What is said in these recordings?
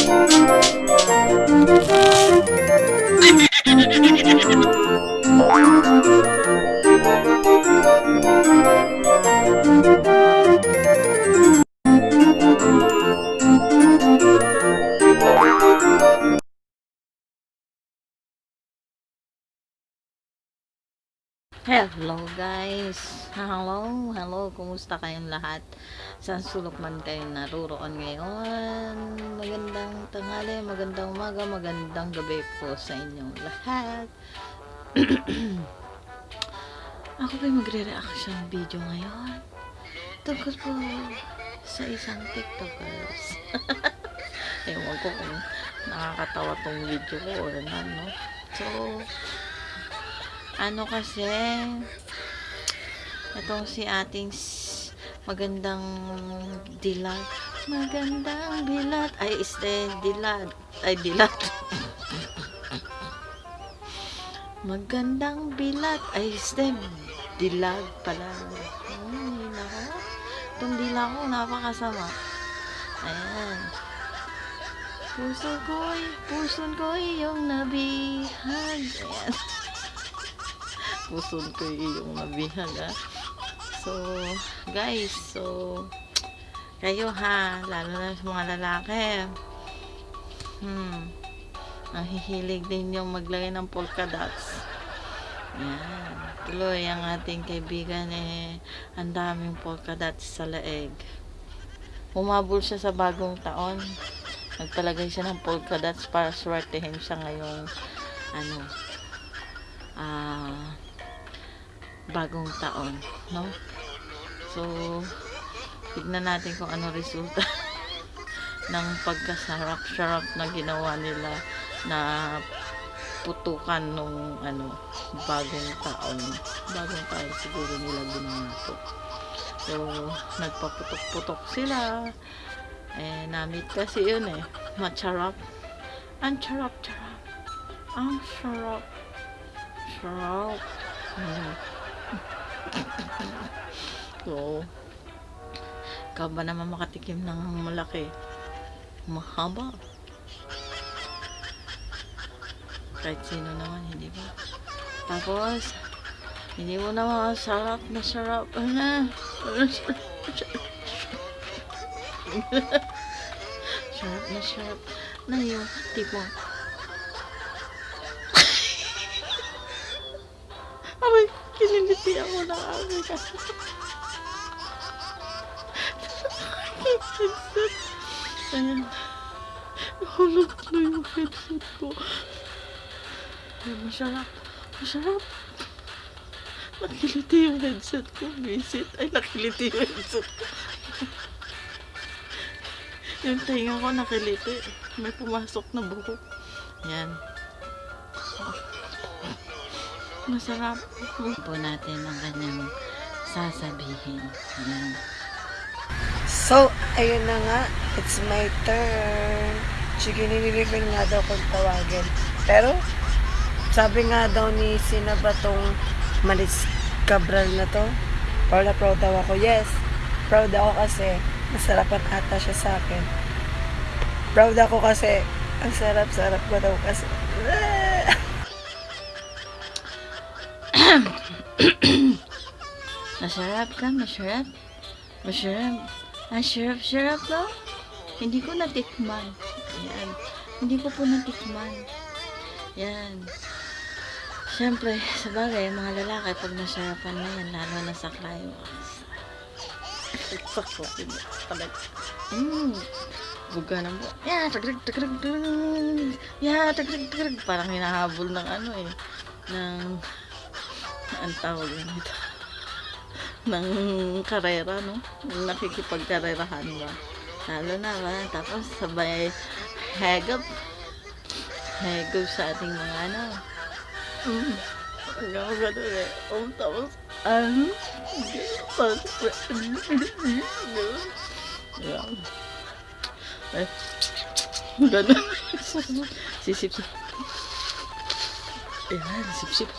Thank you. Hello guys! Hello! Hello! Kumusta kayong lahat? Saan sulok man kayo naruroon ngayon? Magandang tanghali, magandang umaga, magandang gabi po sa inyong lahat. Ako po'y magre-reaction video ngayon. Tungkol po sa isang tiktokers. Ewan ko kung nakakatawa tong video ko or ano. So, ano kasi itong si ating magandang dilat magandang bilat ay este dilat ay dilat magandang bilat ay este dilag pala. Ay nako itong dila ko napakasama. Ayan. Puso ko'y puson ko'y yung nabihag ayan puson ko yung nabihag ah. So, guys, so kayo ha, lalo na sa mga lalaki. Hmm. Nahihilig din yung maglagay ng polka dots. Yan. Tuloy ang ating kaibigan eh, ang daming polka dots sa leeg. Humabol siya sa bagong taon. Nagpalagay siya ng polka dots para swertehin siya ngayong ano, ah, bagong taon, no? So, tignan natin kung ano resulta ng pagkasarap-sarap na ginawa nila na putukan nung ano, bagong taon. Bagong taon siguro nila ginawa to. So, nagpaputok-putok sila. Eh, namit kasi yun eh. Macharap. Ang charap-charap. Ang sarap. Sarap. Mm. So, ikaw ba naman makatikim ng malaki? Mahaba. Kahit sino naman, hindi ba? Tapos, hindi mo na masarap na sarap. Ano? sarap na sarap na yung tipo. Ako ng aking kasi. headset. Ayan. Nahulog na yung headset ko. Ay, masarap. Masarap. Nakiliti yung headset ko. Visit. Ay, nakiliti yung headset ko. yung tinga ko nakiliti. May pumasok na buhok. Ayan. Masarap. Po natin ang kanyang sasabihin. Ayan. So, ayun na nga. It's my turn. Sige, nililibing nga daw kung tawagin. Pero, sabi nga daw ni sino ba tong Malis Cabral na to? Proud na proud daw ako. Yes, proud ako kasi masarapan ata siya sa akin. Proud ako kasi ang sarap-sarap ko daw kasi. Masarap ka, masarap. Masarap. Ang sarap-sarap no? Hindi ko natikman. Yan. Hindi ko po natikman. Yan. Siyempre, sa bagay, mga lalaki, pag nasarapan na yan, lalo na sa climax. sa coffee mo. Palag. Mmm. Buga ng buka. Yeah, tagrig, tagrig, tagrig. Yeah, tagrig, tagrig. Parang hinahabol ng ano eh. Ng, ang tawag nito ng karera, no? Nakikipagkarerahan ba? Lalo na ba? Tapos sabay hagap. Hagap sa ating mga ano. Mm. Hanggang ako ganun eh. Um, tapos, ano? Tapos, Ayan. Eh, ganun. Sisip-sip. Ayan, sip-sip.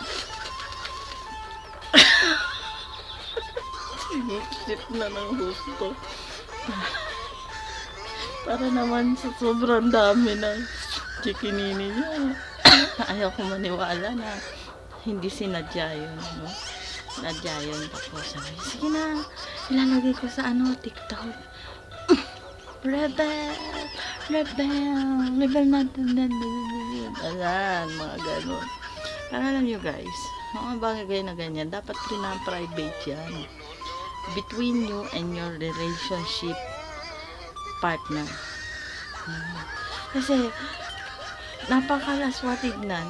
Sinipsip na ng gusto. Para naman sa sobrang dami ng chikinini niya. Ayaw maniwala na hindi sinadya yun, no? Sinadya yun. Tapos sabi, sige na, ilalagay ko sa ano, TikTok. Rebel! Rebel! Rebel natin. Ayan, mga ganun. Para alam nyo guys, mga bagay na ganyan, dapat pina-private yan. Between you and your relationship partner. Kasi, napakalaswa tignan.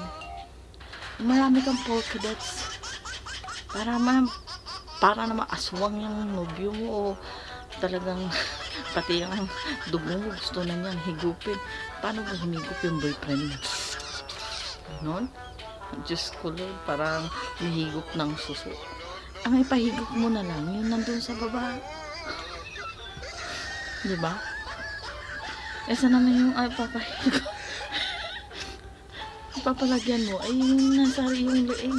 Marami kang polka dots. Para man, para naman aswang yung nobyo mo o talagang pati yung dugo mo gusto na niyang higupin. Paano ba humigup yung boyfriend mo? Ganon? Diyos ko Lord, parang mahigop ng suso. Ang ipahigop mo na lang, yun nandun sa baba. Di ba? Esa naman yung ay papahigop. Papalagyan mo, ay yung nasa yung leeg.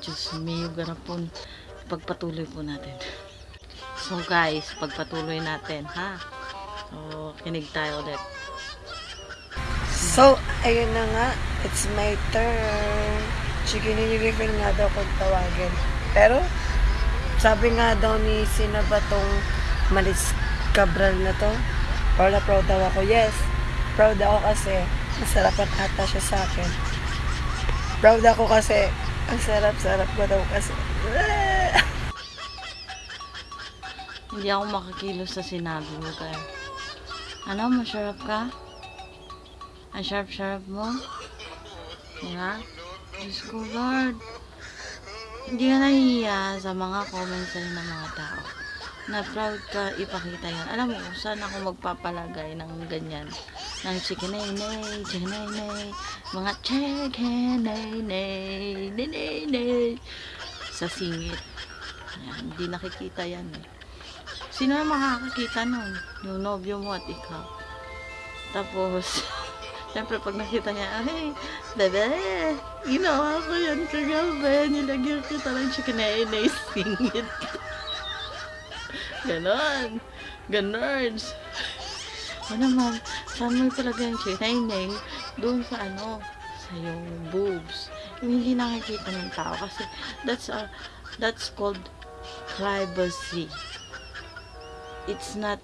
Diyos mio, garapon. Pagpatuloy po natin. So guys, pagpatuloy natin, ha? So, kinig tayo ulit. So, ayun na nga. It's my turn. Sige, nililiver nga daw kung tawagin. Pero, sabi nga daw ni sina ba tong Malis Cabral na to? Na proud daw ako. Yes, proud ako kasi masarapan ata siya sa akin. Proud ako kasi ang sarap-sarap ko daw kasi. Hindi ako makakilos sa sinabi mo kaya. Ano, masarap ka? Ang sharp-sharp mo? Diba? Diyos ko, Lord. Hindi ka nahihiya sa mga comments sa'yo ng mga tao. Na proud ka ipakita yan. Alam mo, kung saan ako magpapalagay ng ganyan. Ng chikinay-nay, chikinay-nay, mga chikinay-nay, nay-nay-nay. Sa singit. Ayan, hindi nakikita yan eh. Sino na makakakita nun? Yung nobyo mo at ikaw. Tapos, Siyempre, pag nakita niya, ay, bebe, ginawa ko yan kagabi. Nilagyan kita ng chikinay na isingit. Ganon. Ganon. O naman, saan mo talaga yung chikinay doon sa ano, sa yung boobs. Yung hindi nakikita ng tao kasi that's a, that's called privacy. It's not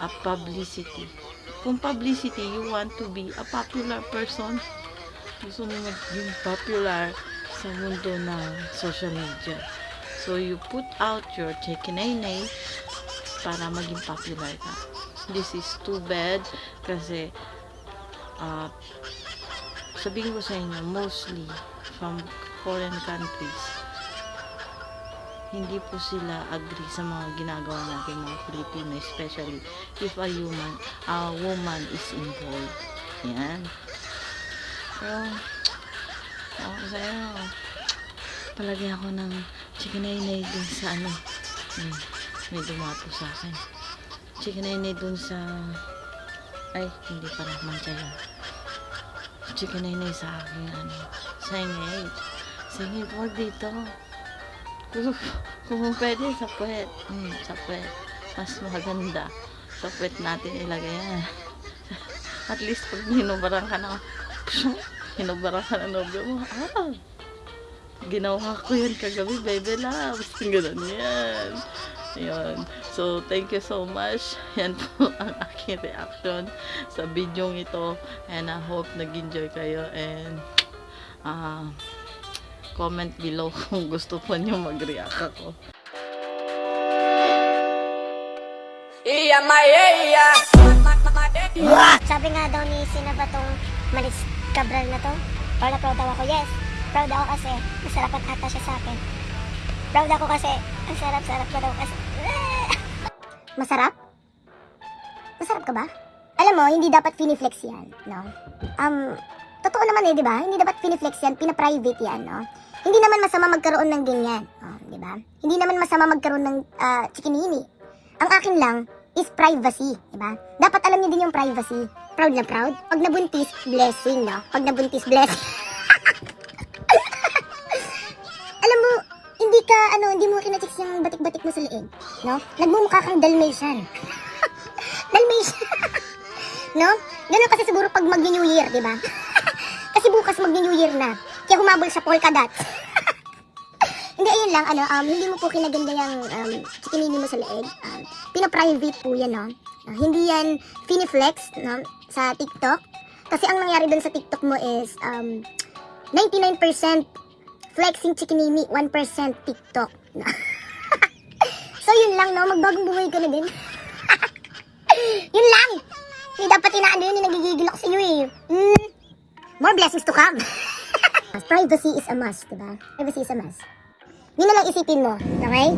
a publicity. Kung publicity, you want to be a popular person, gusto mo maging popular sa mundo ng social media. So, you put out your chikinay para maging popular ka. This is too bad kasi uh, sabihin ko sa inyo, mostly from foreign countries, hindi po sila agree sa mga ginagawa natin mga Pilipino, especially if a human, a woman is involved. Yan. Pero, ako sa'yo, palagi ako ng chikinay dun sa ano, may, may dumapo sa akin. Chikinay dun sa, ay, hindi para mantaya. Chikinay sa akin, ano, singit. Singit, wag dito. Kung, pwede, sa puwet. Hmm, sa puwet. Mas maganda. Sa puwet natin ilagay yan. At least pag hinubaran ka na, hinubaran ka na nobyo mo, ah, ginawa ko yan kagabi, baby loves. Ganun yan. Ayun. So, thank you so much. Yan po ang aking reaction sa video ito. And I hope nag-enjoy kayo. And, ah, comment below kung gusto po niyo mag-react ako. Iya Maya. Sabi nga daw ni sina ba tong Malis Cabral na to? Proud na proud daw ako. Yes, proud ako kasi masarapan ata siya sa akin. Proud ako kasi ang sarap-sarap ko daw kasi. Masarap? Masarap ka ba? Alam mo, hindi dapat finiflex yan, no? Um, totoo naman eh, di ba? Hindi dapat finiflex yan, pina-private yan, no? Hindi naman masama magkaroon ng ganyan, oh, di ba? Hindi naman masama magkaroon ng ah, chikinini. Ang akin lang is privacy, di ba? Dapat alam niyo din yung privacy. Proud na proud. Pag nabuntis, blessing, no? Pag nabuntis, blessing. alam mo, hindi ka, ano, hindi mo kinachicks yung batik-batik mo sa liig. No? Nagmumukha kang Dalmatian. Dalmatian. no? Ganun kasi siguro pag mag-New Year, di ba? kasi bukas mag-New Year na. Kaya humabol sa polka dots. Hindi, ayun lang, ano, um, hindi mo po kinaganda yung um, chikinini mo sa leeg. Um, pina-private po yan, no? Ah, hindi yan finiflex, no? Sa TikTok. Kasi ang nangyari dun sa TikTok mo is, um, 99% flexing chikinini, 1% TikTok. so, yun lang, no? Magbagong buhay ka na din. yun lang! Hindi dapat inaano yun, nagigigil ako sa iyo, eh. Mm, more blessings to come. Privacy is a must, diba? Privacy is a must. Yun na lang isipin mo, okay?